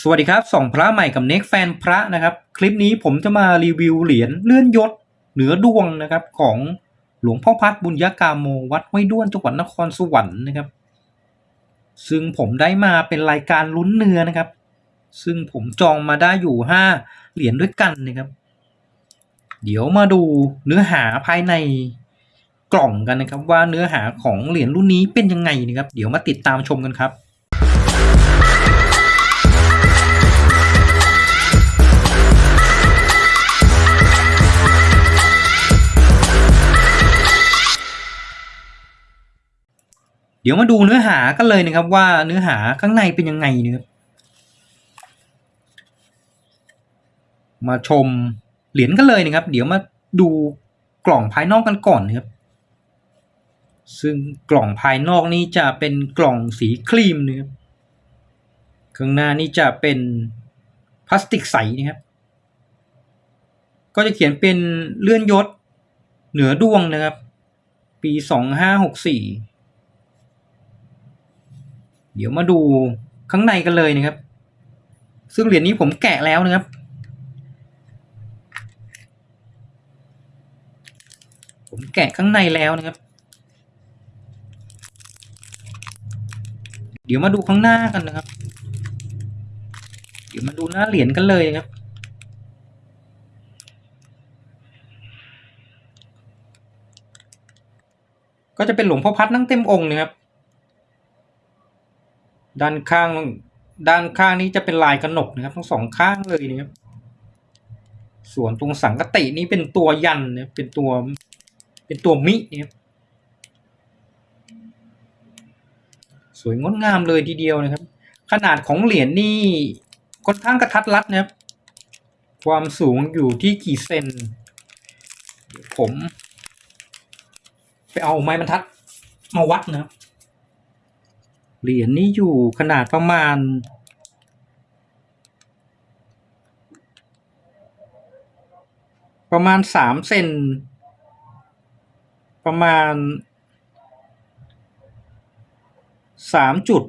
สวัสดีครับส่องพระใหม่กับเน็กแฟนพระนะครับ คลิปนี้ผมจะมารีวิวเหรียญเลื่อนยศเหนือดวงนะครับของหลวงพ่อพัดบุญยกาโมวัดห้วยด้วนจังหวัดนครสวรรค์นะครับ ซึ่งผมได้มาเป็นรายการลุ้นเนื้อนะครับ ซึ่งผมจองมาได้อยู่ห้าเหรียญด้วยกันนะครับ เดี๋ยวมาดูเนื้อหาภายในกล่องกันนะครับ ว่าเนื้อหาของเหรียญรุ่นนี้เป็นยังไงนะครับ เดี๋ยวมาติดตามชมกันครับ เดี๋ยวมาดูเนื้อหากันเลยนะครับว่าเนื้อหาข้างในเป็นยังไงนะครับมาชมเหรียญกันเลยนะครับ เดี๋ยวมาดูกล่องภายนอกกันก่อนนะครับ ซึ่งกล่องภายนอกนี้จะเป็นกล่องสีครีมนะครับข้างหน้านี้จะเป็นพลาสติกใสนะครับ ก็จะเขียนเป็นเลื่อนยศเหนือดวงนะครับ ปีสองห้าหกสี่ เดี๋ยวมาดูข้างในกันเลยนะครับ ซึ่งเหรียญนี้ผมแกะแล้วนะครับ ผมแกะข้างในแล้วนะครับ เดี๋ยวมาดูข้างหน้ากันนะครับ เดี๋ยวมาดูหน้าเหรียญกันเลยนะครับก็จะเป็นหลวงพ่อพัดนั่งเต็มองค์นะครับ ด้านข้าง ด้านข้างนี้จะเป็นลายกระหนกนะครับ ทั้งสองข้างเลยนะครับ ส่วนตรงสังกตินี้เป็นตัวยันนะเป็นตัวเป็นตัวมินะครับสวยงดงามเลยทีเดียวนะครับ ขนาดของเหรียญนี่ค่อนข้างกระทัดรัดนะครับ ความสูงอยู่ที่กี่เซนเดี๋ยวผม ไปเอาไม้บรรทัดมาวัดนะครับ เหรียญนี้อยู่ขนาดประมาณ ประมาณสามเซนประมาณสามจุด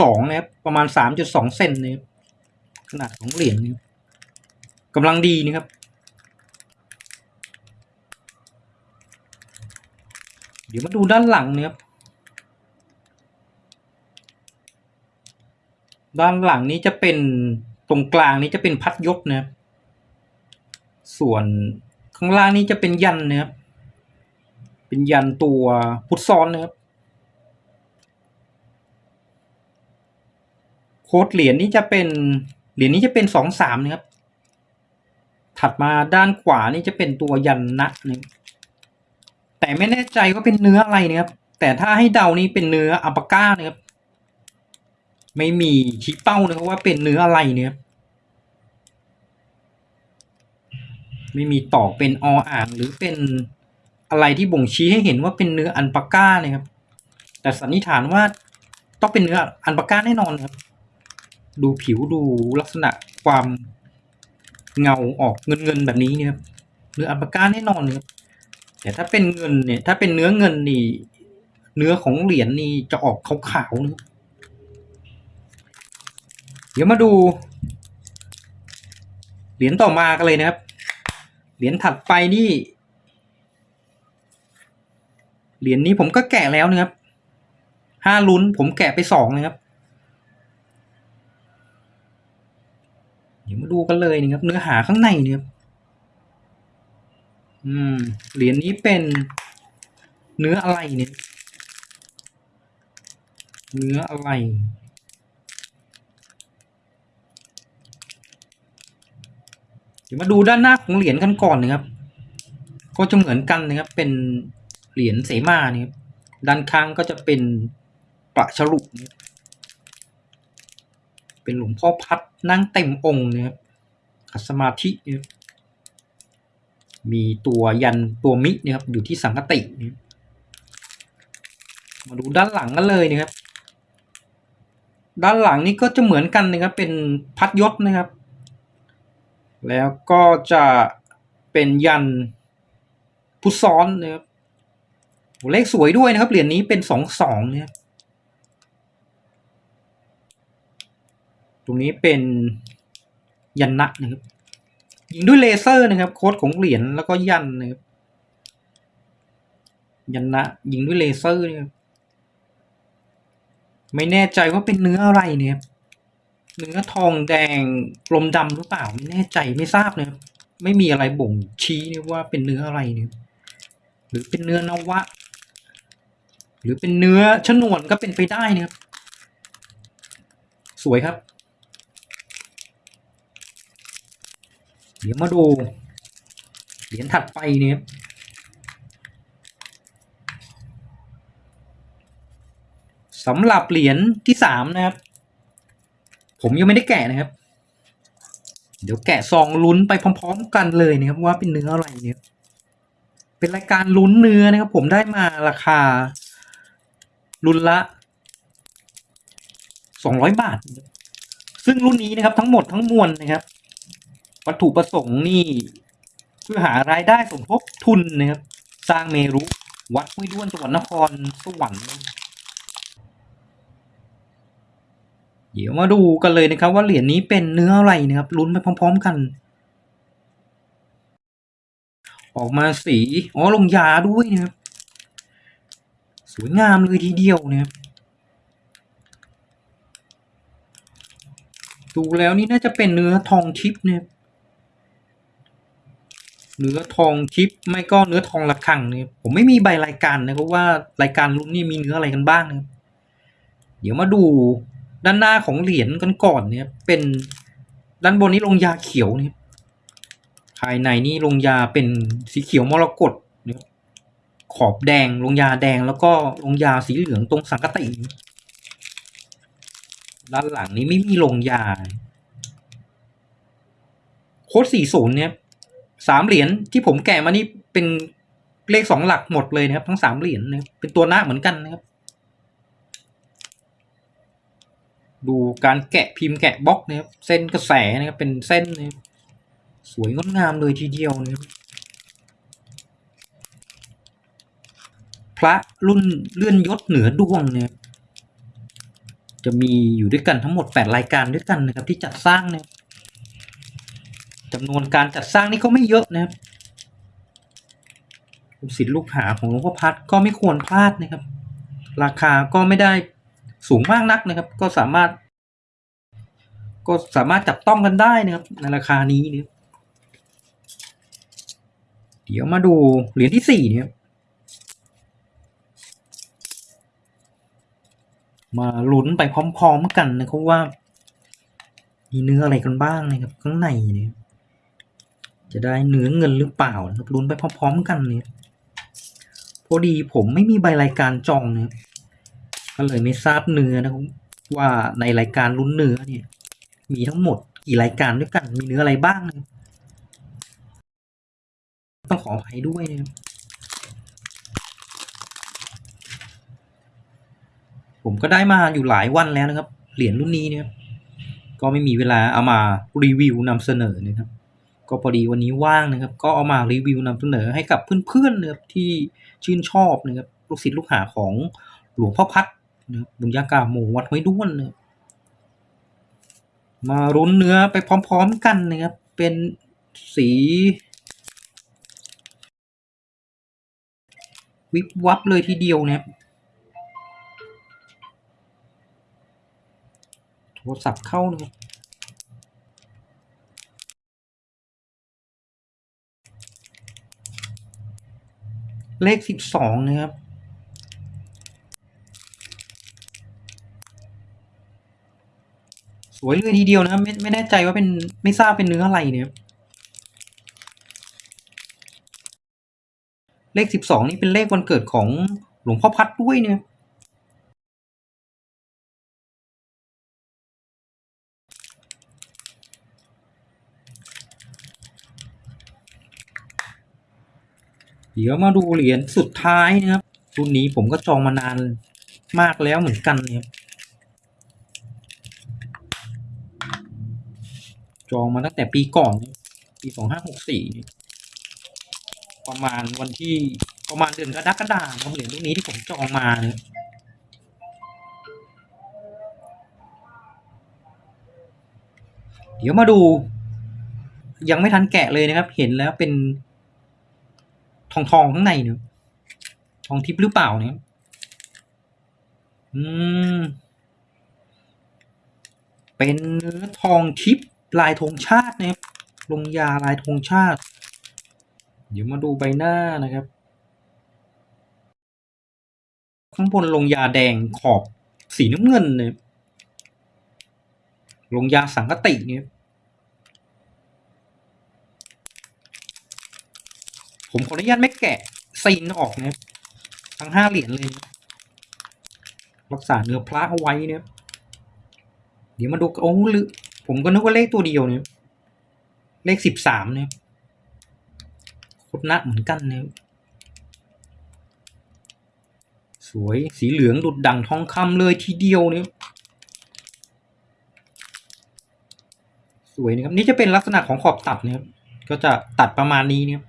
สองนะครับประมาณสามจุดสองเซนนะครับขนาดของเหรียญนี้กำลังดีนะครับเดี๋ยวมาดูด้านหลังนะครับ ด้านหลังนี้จะเป็นตรงกลางนี้จะเป็นพัดยกนะครับส่วนข้างล่างนี้จะเป็นยันนะครับเป็นยันตัวพุทธซ้อนนะครับโค้ดเหรียญนี้จะเป็นเหรียญนี้จะเป็นสองสามนะครับ ถัดมาด้านขวานี่จะเป็นตัวยันนะนะครับแต่ไม่แน่ใจว่าเป็นเนื้ออะไรนะครับ แต่ถ้าให้เดานี่เป็นเนื้ออัปปาก้านะครับ ไม่มีชี้เป้านะครับว่าเป็นเนื้ออะไรเนี่ย ไม่มีตอกเป็นออ่างหรือเป็นอะไรที่บ่งชี้ให้เห็นว่าเป็นเนื้ออันปาก้านะครับ แต่สันนิษฐานว่าต้องเป็นเนื้ออันปาก้าแน่นอนครับ ดูผิวดูลักษณะความเงาออกเงินเงินแบบนี้เนี่ยครับเนื้ออันปาก้าแน่นอนครับแต่ถ้าเป็นเงินเนี่ยถ้าเป็นเนื้อเงินนี่ เนื้อของเหรียญนี่จะออกขาวๆนะครับ เดี๋ยวมาดู เหรียญต่อมากันเลยนะครับ เหรียญถัดไปนี่ เหรียญนี้ผมก็แกะแล้วนะครับ ห้าลุ้นผมแกะไปสองนะครับ เดี๋ยวมาดูกันเลยนะครับ เนื้อหาข้างในนะครับอืม เหรียญนี้เป็นเนื้ออะไรเนี่ย เนื้ออะไร ดี๋ยวมาดูด้านหน้าของเหรียญกันก่อนนะครับ ก็จะเหมือนกันนะครับ เป็นเหรียญเสมาเนี่ยครับด้านข้างก็จะเป็นประฉลุเป็นหลวงพ่อพัดนั่งเต็มองค์นะครับขัดสมาธินะครับมีตัวยันตัวมินะครับ อยู่ที่สังกตินะครับมาดูด้านหลังกันเลยนะครับ ด้านหลังนี้ก็จะเหมือนกันนะครับ เป็นพัดยศนะครับ แล้วก็จะเป็นยันพุทซ้อนนะครับเลขสวยด้วยนะครับ เหรียญนี้เป็นสองสองเนะครับตรงนี้เป็นยันนะนะครับยิงด้วยเลเซอร์นะครับ โค้ดของเหรียญแล้วก็ยันนะครับยันนะยิงด้วยเลเซอร์นะครับไม่แน่ใจว่าเป็นเนื้ออะไรเนี่ยครับ เนื้อทองแดงกลมดำหรือเปล่าไม่แน่ใจไม่ทราบนะครับไม่มีอะไรบ่งชี้นะว่าเป็นเนื้ออะไรเนี่ยหรือเป็นเนื้อนวะ หรือเป็นเนื้อชนวนก็เป็นไปได้นะครับสวยครับ เดี๋ยวมาดูเหรียญถัดไปเนี่ยสำหรับเหรียญที่สามนะครับ ผมยังไม่ได้แกะนะครับ เดี๋ยวแกะซองลุ้นไปพร้อม ๆ กันเลยนะครับ ว่าเป็นเนื้ออะไรเนี่ย เป็นรายการลุ้นเนื้อนะครับ ผมได้มาราคารุ่นละสองร้อยบาท ซึ่งรุ่นนี้นะครับ ทั้งหมดทั้งมวลนะครับ วัตถุประสงค์นี่เพื่อหารายได้สมทบทุนนะครับ สร้างเมรุ วัดห้วยด้วนจังหวัดนครสวรรค์ เดี๋ยวมาดูกันเลยนะครับว่าเหรียญนี้เป็นเนื้ออะไรนะครับลุ้นไปพร้อม ๆ กัน ออกมาสีอ๋อลงยาด้วยนะครับสวยงามเลยทีเดียวนะครับดูแล้วนี่น่าจะเป็นเนื้อทองทิพย์นะครับเนื้อทองทิพย์ไม่ก็เนื้อทองระฆังเนี่ยผมไม่มีใบรายการนะครับว่ารายการรุ่นนี้มีเนื้ออะไรกันบ้างนะเดี๋ยวมาดู ด้านหน้าของเหรียญกันก่อนเนี่ยเป็นด้านบนนี้ลงยาเขียวนี่ภายในนี่ลงยาเป็นสีเขียวมรกตเนี่ยขอบแดงลงยาแดงแล้วก็ลงยาสีเหลืองตรงสังกติด้านหลังนี้ไม่มีลงยา โค้ดสี่ศูนย์เนี่ยสามเหรียญที่ผมแกะมานี่เป็นเลขสองหลักหมดเลยนะครับ ทั้งสามเหรียญนะครับเป็นตัวหน้าเหมือนกันนะครับ ดูการแกะพิมพ์แกะบล็อกนะครับเส้นกระแสนะครับเป็นเส้นนะครับสวยงดงามเลยทีเดียวนะครับพระรุ่นเลื่อนยศเหนือดวงเนี่ยจะมีอยู่ด้วยกันทั้งหมดแปดรายการด้วยกันนะครับที่จัดสร้างนะครับจำนวนการจัดสร้างนี่ก็ไม่เยอะนะครับลูกศิษย์ลูกหาของหลวงพ่อพัดก็ไม่ควรพลาดนะครับ ราคาก็ไม่ได้ สูงมากนักนะครับ ก็สามารถ ก็สามารถจับต้องกันได้นะครับในราคานี้นะครับเดี๋ยวมาดูเหรียญที่สี่เนี่ยมาลุ้นไปพร้อมๆกันนะครับว่า มีเนื้ออะไรกันบ้างนะครับข้างในเนี่ยจะได้เนื้อเงินหรือเปล่านะครับลุ้นไปพร้อมๆกันเนี่ยพอดีผมไม่มีใบรายการจองเนะครับ ก็เลยไม่ทราบเนื้อนะครับว่าในรายการลุ้นเนื้อเนี่ย มีทั้งหมดกี่รายการด้วยกันมีเนื้ออะไรบ้างนะต้องขออภัยด้วยนะครับผมก็ได้มาอยู่หลายวันแล้วนะครับ เหรียญรุ่นนี้เนี่ยก็ไม่มีเวลาเอามารีวิวนำเสนอนะครับ ก็พอดีวันนี้ว่างนะครับ ก็เอามารีวิวนำเสนอให้กับเพื่อนๆนะครับที่ชื่นชอบนะครับลูกศิษย์ลูกหาของหลวงพ่อพัด นะครับบุญญากาโมวัดห้วยด้วนนะมารุ้นเนื้อไปพร้อมๆกันนะครับ เป็นสี วิบวับเลยทีเดียวนะครับโทรศัพท์เข้านะครับเลขสิบสองนะครับ วยเลยทีเดียวนะไม่ไม่แน่ใจว่าเป็นไม่ทราบเป็นเนื้ออะไรเนี่ย เลขสิบสองนี่เป็นเลขวันเกิดของหลวงพ่อพัดด้วยเนี่ยเดี๋ยวมาดูเหรียญสุดท้ายนะครับรุ่นนี้ผมก็จองมานานมากแล้วเหมือนกันเนี่ย จองมาตั้งแต่ปีก่อน ปีสองห้าหกสี่ประมาณวันที่ประมาณเดือนกรกฎาคมเหรียญรุ่นนี้ที่ผมจองมาเนี่ยเดี๋ยวมาดู ยังไม่ทันแกะเลยนะครับ เห็นแล้วเป็นทองทองข้างในเนอะทองทิพย์หรือเปล่าเนี่ยอืม เป็นเนื้อทองทิพย์ ลายธงชาตินะครับลงยาลายธงชาติ เดี๋ยวมาดูใบหน้านะครับ ข้างบนลงยาแดงขอบสีน้ำเงินเนี่ยลงยาสังกติเนี่ยผมขออนุญาตไม่แกะซีนออกนะครับทั้งห้าเหรียญเลย รักษาเนื้อพระเอาไว้เนี่ยเดี๋ยวมาดูโอ้หรื ผมก็นึกว่าเลขตัวเดียวเนี่ยเลขสิบสามเนี่ยโคตรนะเหมือนกันเนี่ยสวยสีเหลืองดุดดังทองคำเลยทีเดียวเนี่ยสวยนะครับนี่จะเป็นลักษณะของขอบตัดเนะครับก็จะตัดประมาณนี้เนี่ย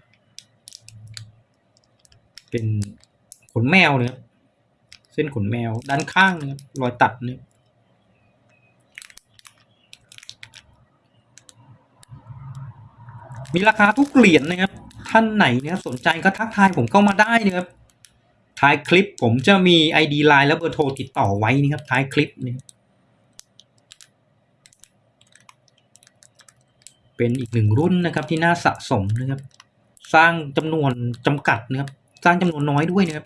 เป็นขนแมวเนี่ยเส้นขนแมวด้านข้างเนี่ยรอยตัดเนี่ย มีราคาทุกเหรียญนะครับ ท่านไหนเนี่ยสนใจก็ทักทายผมเข้ามาได้นะครับ ท้ายคลิปผมจะมี ID ไลน์และเบอร์โทรติดต่อไว้นะครับ ท้ายคลิปเนี่ยเป็นอีกหนึ่งรุ่นนะครับที่น่าสะสมนะครับ สร้างจำนวนจำกัดนะครับ สร้างจำนวนน้อยด้วยนะครับ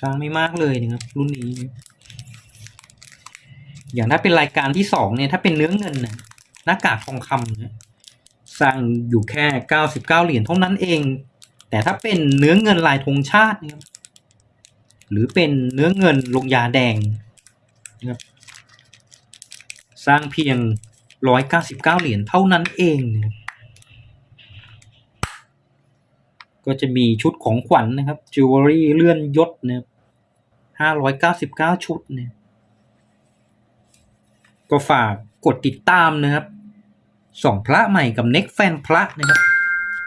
สร้างไม่มากเลยนะครับ รุ่นนี้นะอย่างถ้าเป็นรายการที่สองเนี่ยถ้าเป็นเนื้อเงินนะหน้ากากทองคำนะ สร้างอยู่แค่เก้าสิบเหรียญเท่านั้นเอง แต่ถ้าเป็นเนื้อเงินลายธงชาตินะครับหรือเป็นเนื้อเงินลงยาแดงนะครับสร้างเพียงร้อยเหรียญเท่านั้นเองนะครับก็จะมีชุดของขวัญนะครับจิวเวลรี่เลื่อนยศนะครับห้าร้อยเก้าสิบเก้าชุดเนี่ยก็ฝากกดติดตามนะครับ ส่องพระใหม่กับเน็กแฟนพระนะครับ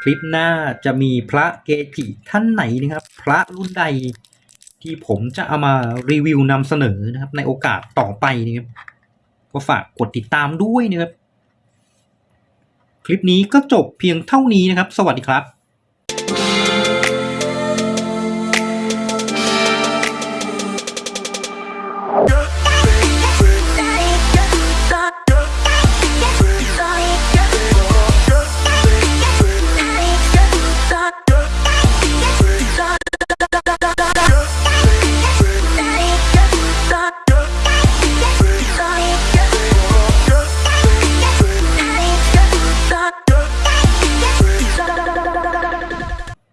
คลิปหน้าจะมีพระเกจิท่านไหนนะครับ พระรุ่นใดที่ผมจะเอามารีวิวนำเสนอนะครับ ในโอกาสต่อไปนะครับ ก็ฝากกดติดตามด้วยนะครับ คลิปนี้ก็จบเพียงเท่านี้นะครับ สวัสดีครับ